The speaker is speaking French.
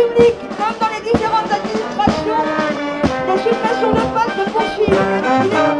public comme dans les différentes administrations, les suppressions de postes se poursuivent.